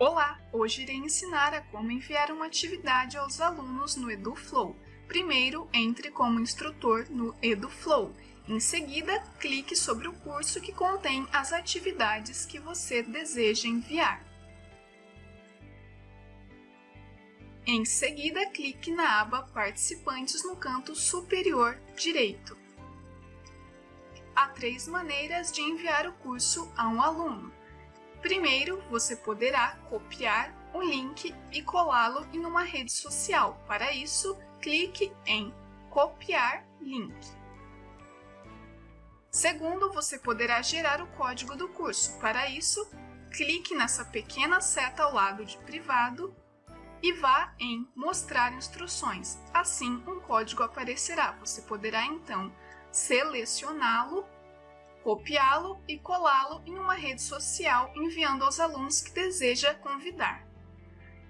Olá! Hoje irei ensinar a como enviar uma atividade aos alunos no EduFlow. Primeiro, entre como instrutor no EduFlow. Em seguida, clique sobre o curso que contém as atividades que você deseja enviar. Em seguida, clique na aba Participantes no canto superior direito. Há três maneiras de enviar o curso a um aluno. Primeiro, você poderá copiar o link e colá-lo em uma rede social. Para isso, clique em Copiar link. Segundo, você poderá gerar o código do curso. Para isso, clique nessa pequena seta ao lado de Privado e vá em Mostrar instruções. Assim, um código aparecerá. Você poderá, então, selecioná-lo copiá-lo e colá-lo em uma rede social enviando aos alunos que deseja convidar.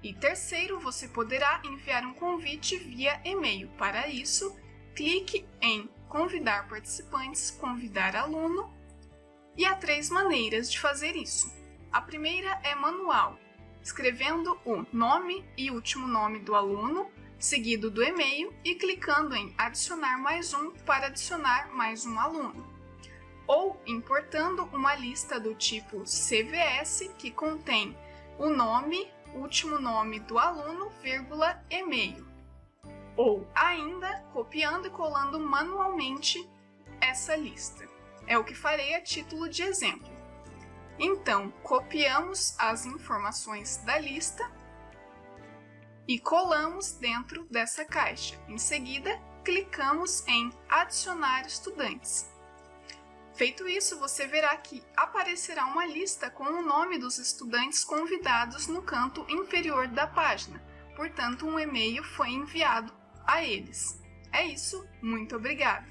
E terceiro, você poderá enviar um convite via e-mail. Para isso, clique em Convidar participantes, convidar aluno e há três maneiras de fazer isso. A primeira é manual, escrevendo o nome e último nome do aluno, seguido do e-mail e clicando em Adicionar mais um para adicionar mais um aluno ou importando uma lista do tipo CVS que contém o nome, último nome do aluno, vírgula, e-mail. Ou ainda copiando e colando manualmente essa lista. É o que farei a título de exemplo. Então, copiamos as informações da lista e colamos dentro dessa caixa. Em seguida, clicamos em Adicionar estudantes. Feito isso, você verá que aparecerá uma lista com o nome dos estudantes convidados no canto inferior da página, portanto um e-mail foi enviado a eles. É isso, muito obrigada!